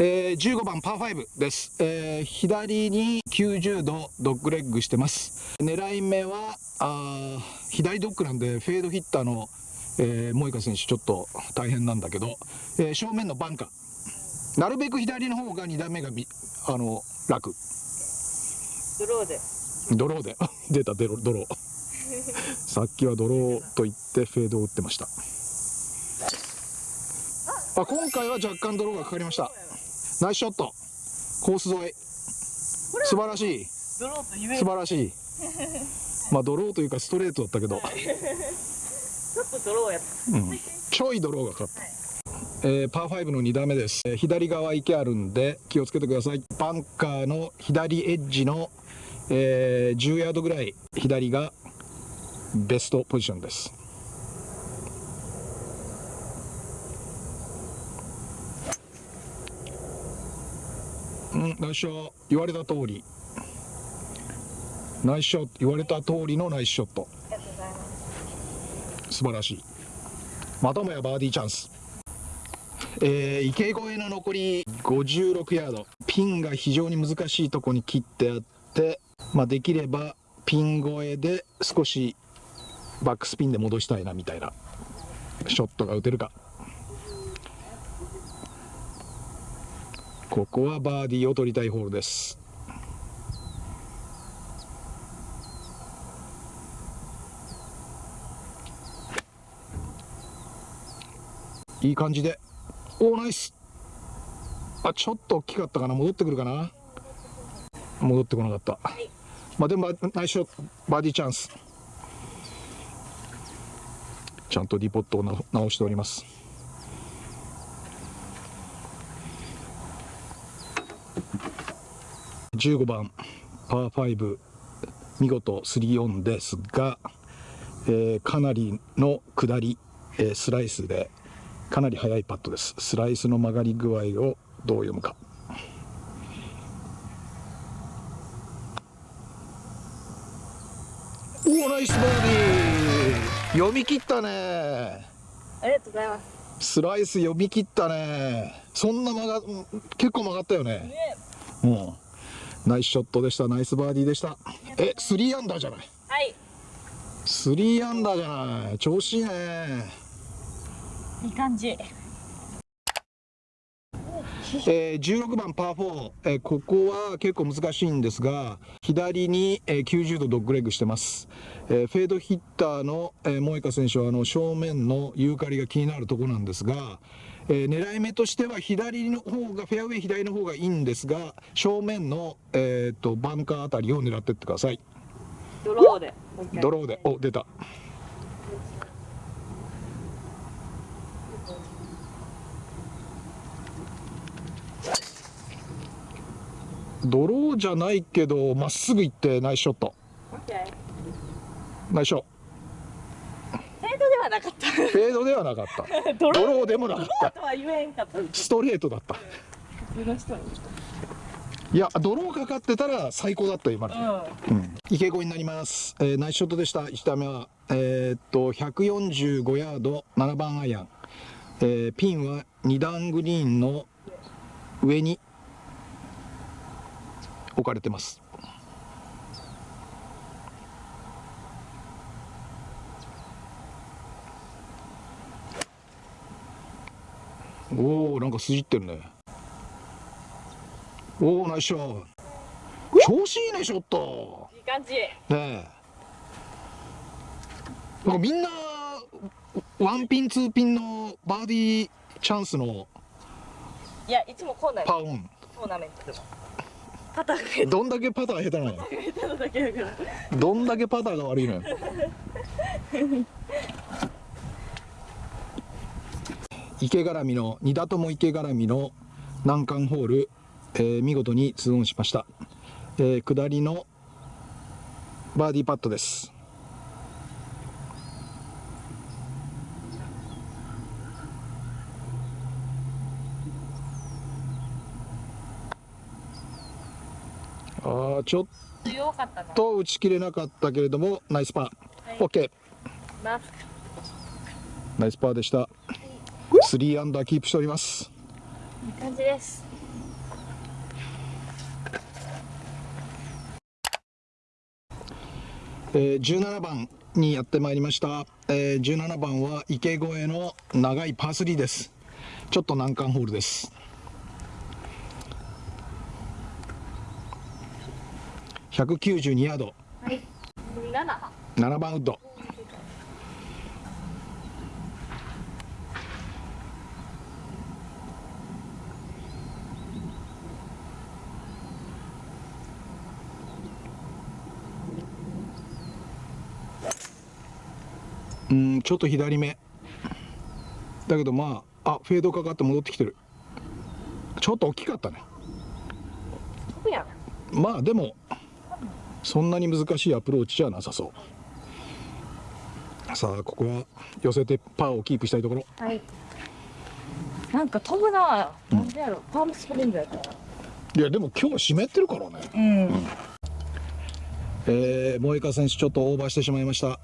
えー、15番パー5です、えー、左に90度ドッグレッグしてます。狙い目はあ左ドッグなんでフェードヒッターの、えー、モイカ選手ちょっと大変なんだけど、えー、正面のバンカー。なるべく左の方が2段目があの楽。ドローで。ドローで。出たドロドロー。さっきはドローと言ってフェードを打ってました。あ今回は若干ドローがかかりましたナイスショット。コース沿い。素晴らしい。素晴らしい。まあドローというかストレートだったけど。ちょっとドローやった、うん、ちょいドローがかかった、はい、えー、パー5の2打目です、えー、左側池あるんで気をつけてください。バンカーの左エッジの、えー、10ヤードぐらい左がベストポジションですうんナイスショット言われた通り。ナイスショット言われた通りのナイスショット。素晴らしい。またもやバーディーチャンス。えー、池越えの残り56ヤード。ピンが非常に難しいとこに切ってあって、まあ、できればピン越えで少しバックスピンで戻したいなみたいなショットが打てるか。ここはバーディーを取りたいホールです。いい感じで。おおナイス。あちょっと大きかったかな。戻ってくるかな。戻ってこなかった、まあでもナイスショット。バーディーチャンス。ちゃんとディポットを直しております。15番パー5見事3オンですが、えー、かなりの下り、えー、スライスでかなり速いパットです。スライスの曲がり具合をどう読むか。おおナイスバーディー。読み切ったね。ありがとうございます。スライス読み切ったね。そんな曲が結構曲がったよね。ねうんナイスショットでした。ナイスバーディーでした。えスリーアンダーじゃない？はい。スリーアンダーじゃない。調子いいね。いい感じ。えー、16番パー4、えー、ここは結構難しいんですが左に、えー、90度ドッグレッグしてます、えー、フェードヒッターの、えー、萌香選手はあの正面のユーカリが気になるところなんですが、えー、狙い目としては左の方がフェアウェイ左の方がいいんですが正面の、えーと、バンカーあたりを狙ってってください。ドローで。ドローで。お出た。ドローじゃないけどまっすぐ行ってナイスショット。ナイスショット。はなかった。フェードではなかった。ドロー。でもなかった。ストレートだった。いやドローかかってたら最高だった今の、うん、池越えになります、えー、ナイスショットでした。1打目は。えー、っと145ヤード7番アイアン、えー、ピンは2段グリーンの上に置かれてますおおなんか筋ってるね。おおナイスショット調子いいねショット。いい感じ。ねえ。なんかみんなワンピンツーピンのバーディーチャンスのいやいつもこうなパーオン。トーナメントでも。パターがどんだけパター下手なの どんだけパターが悪いのよ池絡みの2打とも池絡みの難関ホール、えー、見事に2オンしました、えー、下りのバーディーパットです。あちょっと打ち切れなかったけれどもナイスパー、はい、OK ナイスパーでした3アンダーキープしております。いい感じです。えー、17番にやってまいりました、えー、17番は池越えの長いパー3です。ちょっと難関ホールです。192ヤード、はい、7, 7番ウッド。うんちょっと左目。だけどまああフェードかかって戻ってきてる。ちょっと大きかったね。まあでもそんなに難しいアプローチじゃなさそう。さあここは寄せてパーをキープしたいところ。はい。なんか飛ぶな。なんでやろ。パームスプリングやったいやでも今日湿ってるからね。うん。えー、萌香選手ちょっとオーバーしてしまいました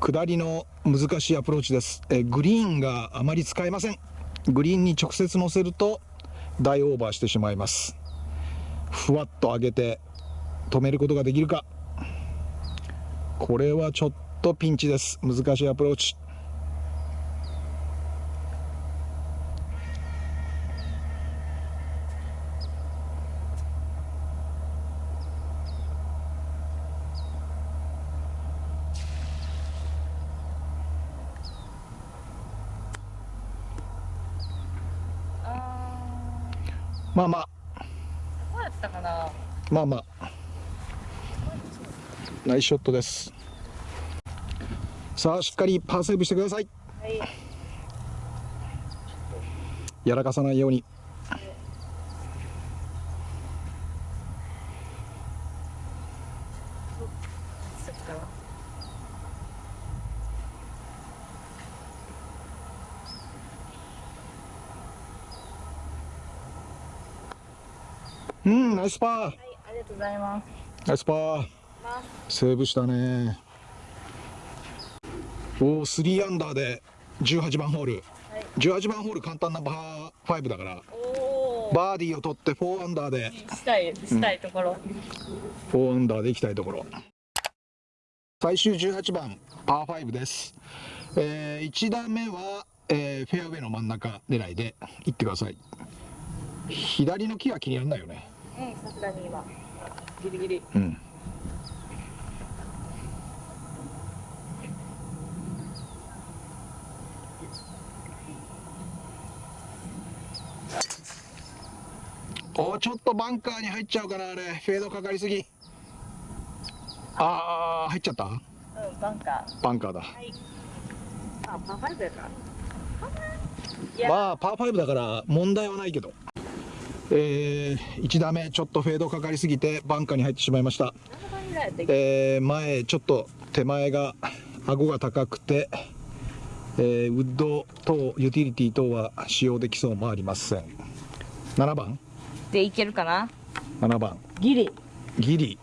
下りの難しいアプローチです、えグリーンがあまり使えません。グリーンに直接乗せると大オーバーしてしまいます。ふわっと上げて止めることができるか。これはちょっとピンチです。難しいアプローチ。まあまあ。ーどうやったかな。まあまあ。ナイスショットです。さあしっかりパーセーブしてください。はい。やらかさないようにうんナイスパー。はいありがとうございます。ナイスパー。まセーブしたね。おお3アンダーで18番ホール。はい。18番ホール簡単なバー5だから。バーディーを取って4アンダーで。したいしたいところ、4アンダーで行きたいところ。最終18番パー5です、え1打目は、えーフェアウェイの真ん中狙いで行ってください。左の木は気にならないよねうんさすがに今。ギリギリ。うん。おーちょっとバンカーに入っちゃうかなあれ。フェードかかりすぎ。ああ入っちゃった？うんバンカバンカーだ。ーはい。あパーファイブやから。まあパー5だから問題はないけどえー、1打目ちょっとフェードかかりすぎてバンカーに入ってしまいました。7番ぐらいやったっけ？えー前ちょっと手前が顎が高くて、えーウッド等ユーティリティ等は使用できそうもありません。7番？でいけるかな？7番。ギリ。ギリ。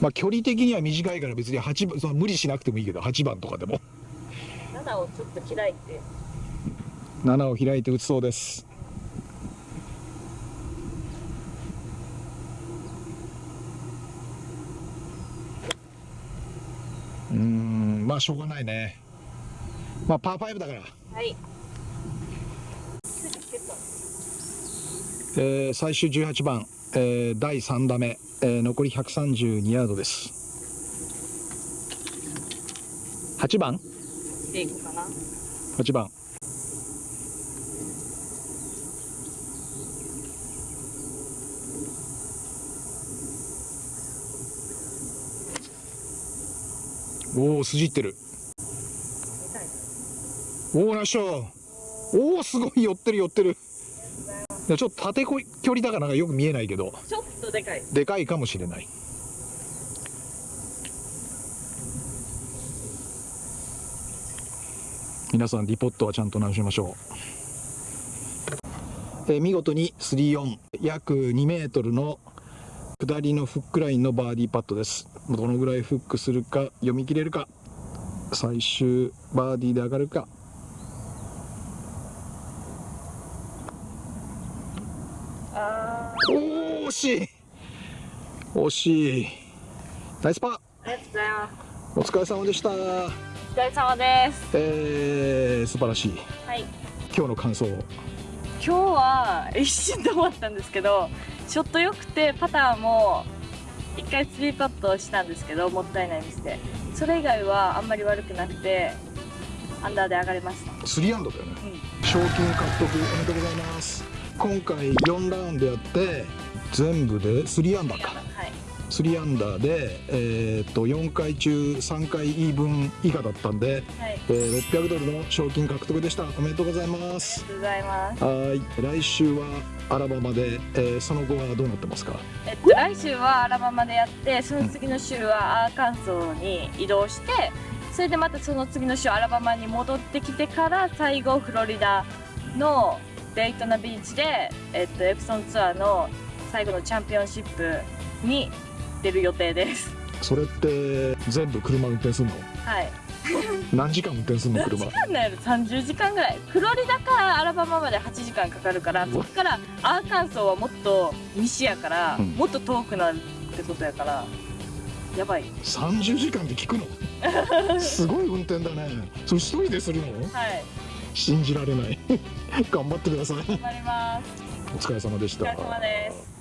まあ距離的には短いから別に8番その無理しなくてもいいけど8番とかでも。7をちょっと開いて7を開いて打つそうです。うーんまあしょうがないね。まあパー5だから、はい。えー最終18番、えー第3打目、えー残り132ヤードです。8番？でいくかな8番おお筋いってる。おおナイスショおおすごい寄ってる寄ってる。ちょっと縦こい距離だからよく見えないけど。ちょっとでかい。でかいかもしれない。皆さんリポットはちゃんと直しましょう、えー見事に3-4約2メートルの下りのフックラインのバーディーパットです。どのぐらいフックするか読み切れるか。最終バーディーで上がるか。あおー惜しい。惜しい。ナイスパお疲れ様でした。お疲れ様です。えー、素晴らしい。はい。今日の感想を。今日は一瞬で終わったんですけどショット良くてパターも一回スリーパットしたんですけどもったいないミスで。それ以外はあんまり悪くなくてアンダーで上がれました。3アンドだよね。うん。賞金獲得おめでとうございます。今回4ラウンドやって全部で3アンダーか。はい3アンダーで、えーっと4回中3回イーブン以下だったんで、はい。えー600ドルの賞金獲得でした。おめでとうございまありすがとうございます。はい。来週はアラバマで、えーその後はどうなってますか？えっと、来週はアラバマでやってその次の週はアーカンソーに移動してそれでまたその次の週アラバマに戻ってきてから最後フロリダのデイトナビーチで、えっと、エプソンツアーの最後のチャンピオンシップに出る予定です。それって全部車運転するの？はい。何時間運転するの？車。なんだよ？30時間ぐらい。フロリダからアラバマまで8時間かかるからそっからアーカンソーはもっと西やから、うん。もっと遠くなるってことやからやばい。30時間で聞くの？すごい運転だね。それ一人でするの？はい。信じられない。頑張ってください。頑張ります。お疲れ様でした。お疲れ様です